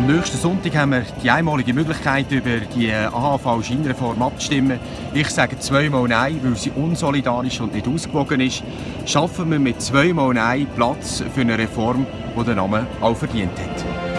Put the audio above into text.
Am nächsten Sonntag haben wir die einmalige Möglichkeit, über die äh, AHV-Scheinreform abzustimmen. Ich sage zweimal Nein, weil sie unsolidarisch und nicht ausgewogen ist. Schaffen wir mit zweimal Nein Platz für eine Reform, die den Namen auch verdient hat.